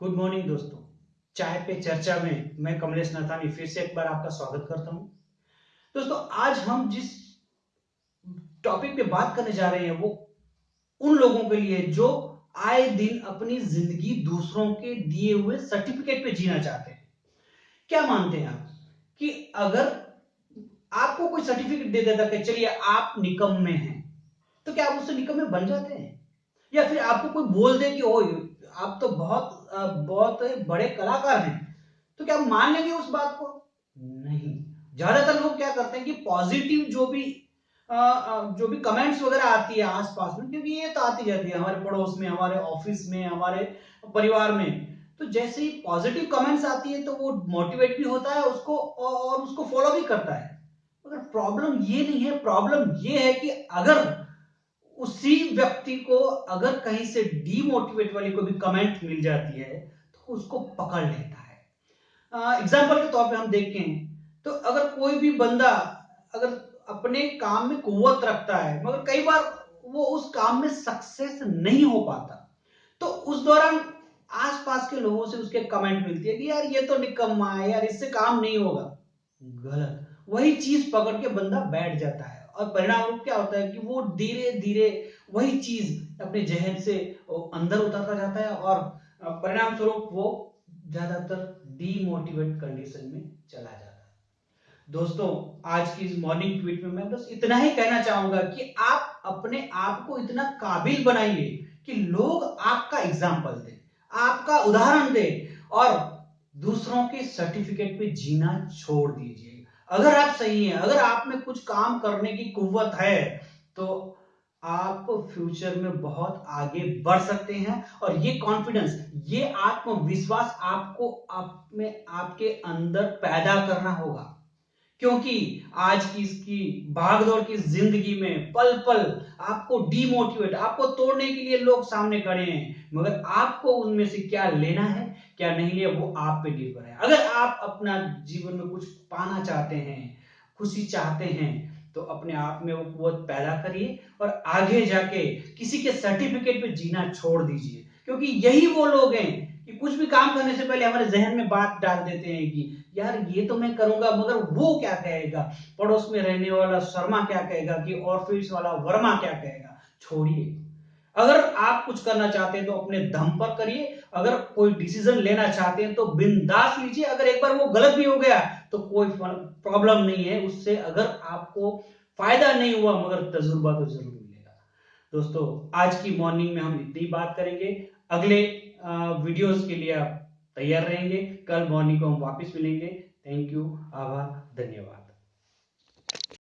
Good morning दोस्तों। चाय पे चर्चा में मैं कमलेश नाथानी फिर से एक बार आपका स्वागत करता हूँ। दोस्तों, आज हम जिस टॉपिक पे बात करने जा रहे हैं, वो उन लोगों के लिए जो आए दिन अपनी ज़िंदगी दूसरों के दिए हुए सर्टिफिकेट पे जीना चाहते हैं। क्या मानते हैं आप कि अगर आपको कोई सर्टिफिकेट दे देता कि चलिए आप निकम में हैं तो क्या आप उससे निकम में बन जाते हैं? या फिर आपको कोई बोल दे कि ओ आप तो बहुत बहुत बड़े कलाकार हैं तो क्या मान लेंगे उस बात को? नहीं। ज़्यादातर लोग क्या करते हैं कि पॉजिटिव जो भी जो भी कमेंट्स वगैरह आती है आसपास में, क्योंकि ये तो आती जाती है हमारे पड़ोस में, हमारे ऑफ़िस में, हमारे परिवार में। तो जैसे ही पॉजिटिव कमेंट्स आती है तो वो मोटिवेट भी होता है उसको और उसको फॉलो भी करता है। मगर प्रॉब्लम ये नहीं है। प्रॉब्लम ये है कि अगर उसी व्यक्ति को अगर कहीं से डीमोटिवेट वाली कोई भी कमेंट मिल जाती है तो उसको पकड़ लेता है। एग्ज़ाम्पल के तौर पे हम देखें तो अगर कोई भी बंदा अगर अपने काम में कुवत रखता है, मगर कई बार वो उस काम में सक्सेस नहीं हो पाता तो उस दौरान आसपास के लोगों से उसके कमेंट मिलती है कि यार ये तो निकम्मा है, यार इससे काम नहीं होगा। गलत। वही चीज़ पकड़ के बंदा बैठ जाता है। और परिणाम रूप क्या होता है कि वो धीरे धीरे वही चीज़ अपने जहन से अंदर उतरता जाता है और परिणाम स्वरूप वो ज़्यादातर डीमोटिवेट कंडीशन में चला जाता है। दोस्तों, आज की इस मॉर्निंग ट्वीट में मैं बस इतना ही कहना चाहूँगा कि आप अपने आप को इतना काबिल बनाइए कि लोग आपका एग्ज़ाम्पल दें, आपका उदाहरण दें और दूसरों के सर्टिफिकेट पे जीना छोड़ दीजिए। अगर आप सही हैं, अगर आप में कुछ काम करने की कुवत है तो आप फ्यूचर में बहुत आगे बढ़ सकते हैं। और ये कॉन्फिडेंस ये आत्मविश्वास आपको आप में, आपके अंदर पैदा करना होगा। क्योंकि आज की इसकी भागदौड़ की ज़िंदगी में पल पल आपको डीमोटिवेट आपको तोड़ने के लिए लोग सामने खड़े हैं, मगर आपको उनमें से क्या लेना है? क्या नहीं लिया, वो आप पे निर्भर है। अगर आप अपना जीवन में कुछ पाना चाहते हैं, खुशी चाहते हैं तो अपने आप में वो कुत पैदा करिए और आगे जाके किसी के सर्टिफिकेट पे जीना छोड़ दीजिए। क्योंकि यही वो लोग हैं कि कुछ भी काम करने से पहले हमारे जहन में बात डाल देते हैं कि, यार, ये तो मैं करूँगा, मगर वो क्या कहेगा? पड़ोस में रहने वाला शर्मा क्या कहेगा कि ऑफ़िस वाला वर्मा क्या कहेगा? छोड़िए। अगर आप कुछ करना चाहते हैं तो अपने दम पर करिए। अगर कोई डिसीज़न लेना चाहते हैं तो बिंदास लीजिए। अगर एक बार वो गलत भी हो गया तो कोई प्रॉब्लम नहीं है। उससे अगर आपको फ़ायदा नहीं हुआ, मगर तजुर्बा तो ज़रूर मिलेगा। दोस्तों, आज की मॉर्निंग में हम इतनी बात करेंगे। अगले वीडियोस के लिए आप तैयार रहेंगे। कल मॉर्निंग को हम वापस मिलेंगे। थैंक यू आभार, धन्यवाद।